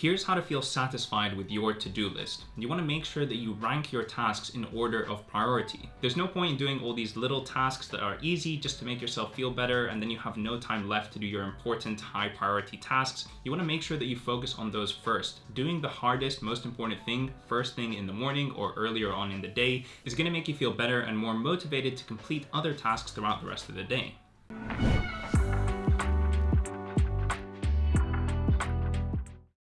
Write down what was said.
Here's how to feel satisfied with your to-do list. You want to make sure that you rank your tasks in order of priority. There's no point in doing all these little tasks that are easy just to make yourself feel better and then you have no time left to do your important high priority tasks. You want to make sure that you focus on those first. Doing the hardest, most important thing first thing in the morning or earlier on in the day is going to make you feel better and more motivated to complete other tasks throughout the rest of the day.